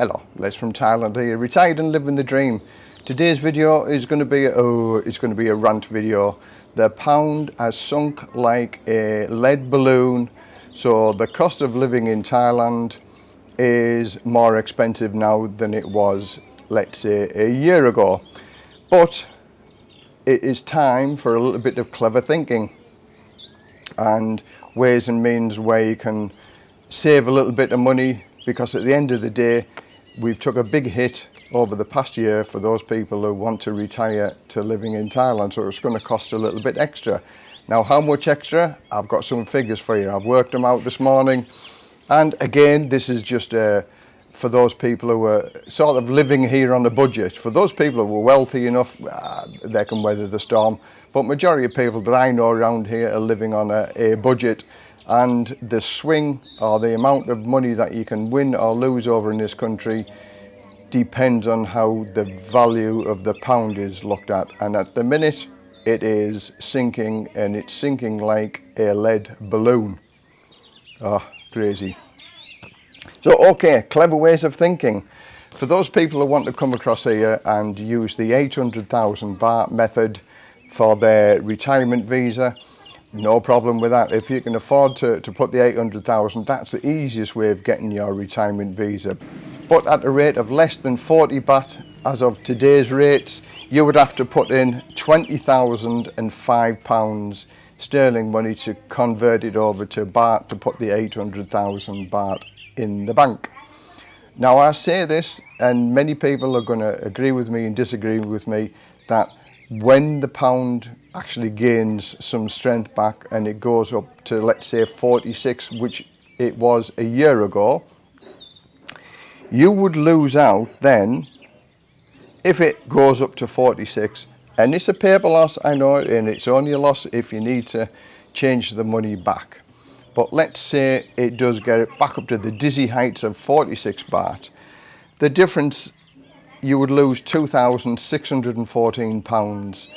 Hello, Les from Thailand here, retired and living the dream. Today's video is going to be, oh, it's going to be a rant video. The pound has sunk like a lead balloon, so the cost of living in Thailand is more expensive now than it was, let's say, a year ago. But it is time for a little bit of clever thinking and ways and means where you can save a little bit of money because at the end of the day we've took a big hit over the past year for those people who want to retire to living in Thailand so it's going to cost a little bit extra. Now how much extra? I've got some figures for you. I've worked them out this morning. And again this is just uh, for those people who are sort of living here on a budget. For those people who are wealthy enough uh, they can weather the storm. But majority of people that I know around here are living on a, a budget and the swing or the amount of money that you can win or lose over in this country depends on how the value of the pound is looked at. And at the minute it is sinking and it's sinking like a lead balloon. Oh crazy. So okay clever ways of thinking. For those people who want to come across here and use the 800,000 baht method for their retirement visa No problem with that. If you can afford to, to put the 800,000, that's the easiest way of getting your retirement visa. But at a rate of less than 40 baht as of today's rates, you would have to put in 20,005 pounds sterling money to convert it over to baht to put the 800,000 baht in the bank. Now I say this and many people are going to agree with me and disagree with me that when the pound actually gains some strength back and it goes up to let's say 46 which it was a year ago you would lose out then if it goes up to 46 and it's a paper loss I know and it's only a loss if you need to change the money back. But let's say it does get it back up to the dizzy heights of 46 baht. The difference you would lose 2,614 pounds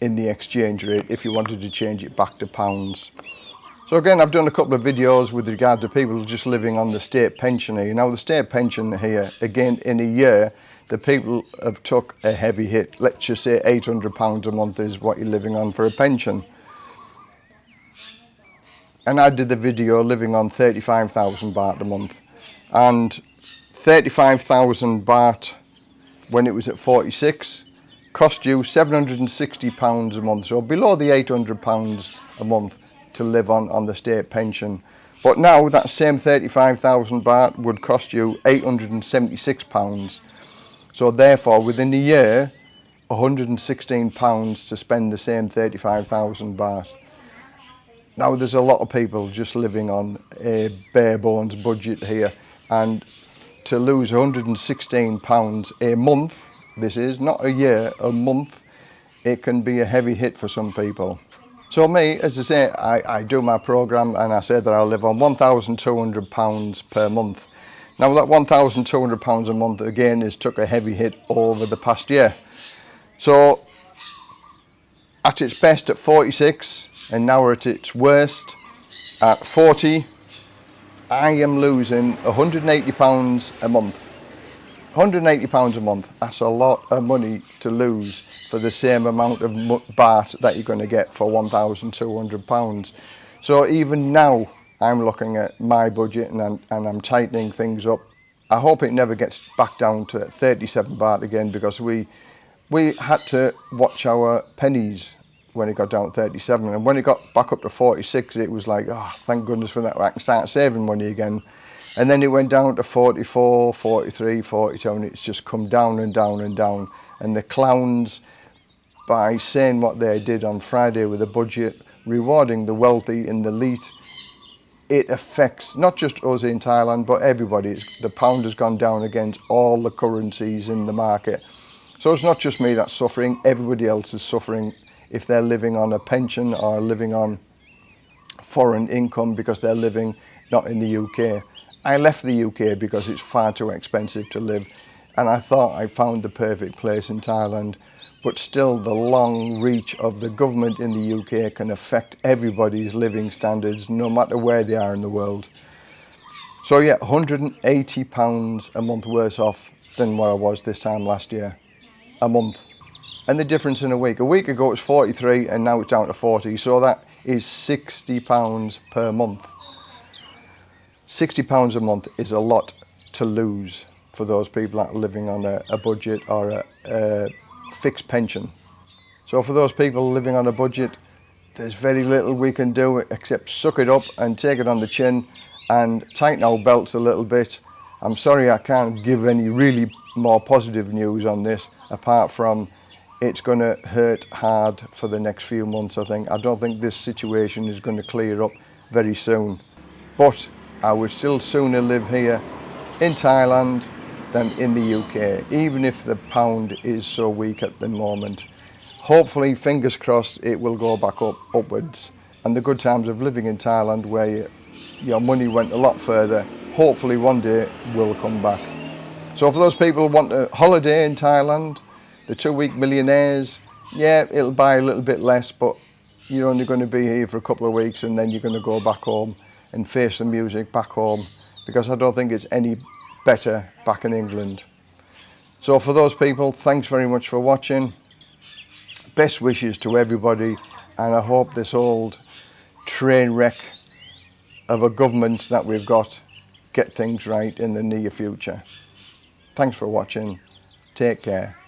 in the exchange rate if you wanted to change it back to pounds. So again, I've done a couple of videos with regard to people just living on the state pension here. Now the state pension here, again, in a year, the people have took a heavy hit. Let's just say 800 pounds a month is what you're living on for a pension. And I did the video living on 35,000 baht a month. And 35,000 baht when it was at 46 cost you 760 pounds a month, so below the 800 pounds a month to live on on the state pension. But now that same 35,000 baht would cost you 876 pounds So therefore, within a year, 116 pounds to spend the same 35,000 baht. Now there's a lot of people just living on a bare bones budget here and to lose 116 pounds a month. This is not a year a month. It can be a heavy hit for some people. So me as I say I, I do my program and I say that I live on 1,200 pounds per month. Now that 1,200 pounds a month again has took a heavy hit over the past year. So at its best at 46 and now we're at its worst at 40 I am losing 180 pounds a month. 180 pounds a month, that's a lot of money to lose for the same amount of BART that you're going to get for 1,200 pounds. So even now, I'm looking at my budget and I'm, and I'm tightening things up. I hope it never gets back down to 37 baht again because we we had to watch our pennies when it got down to 37 and when it got back up to 46 it was like oh thank goodness for that I can start saving money again. And then it went down to 44 43 42 and it's just come down and down and down. And the clowns by saying what they did on Friday with the budget rewarding the wealthy and the elite it affects not just us in Thailand but everybody. The pound has gone down against all the currencies in the market. So it's not just me that's suffering everybody else is suffering if they're living on a pension or living on foreign income because they're living not in the UK. I left the UK because it's far too expensive to live and I thought I found the perfect place in Thailand but still the long reach of the government in the UK can affect everybody's living standards no matter where they are in the world. So yeah, 180 pounds a month worse off than what I was this time last year. A month. And the difference in a week. A week ago it was 43 and now it's down to 40. So that is 60 pounds per month. 60 pounds a month is a lot to lose for those people that are living on a, a budget or a, a fixed pension. So for those people living on a budget, there's very little we can do except suck it up and take it on the chin and tighten our belts a little bit. I'm sorry I can't give any really more positive news on this apart from it's going to hurt hard for the next few months I think. I don't think this situation is going to clear up very soon. But I would still sooner live here in Thailand than in the UK, even if the pound is so weak at the moment. Hopefully, fingers crossed, it will go back up upwards. And the good times of living in Thailand where your money went a lot further, hopefully one day will come back. So for those people who want a holiday in Thailand, the two-week millionaires, yeah, it'll buy a little bit less, but you're only going to be here for a couple of weeks and then you're going to go back home and face the music back home because I don't think it's any better back in England. So for those people, thanks very much for watching. Best wishes to everybody and I hope this old train wreck of a government that we've got get things right in the near future. Thanks for watching. Take care.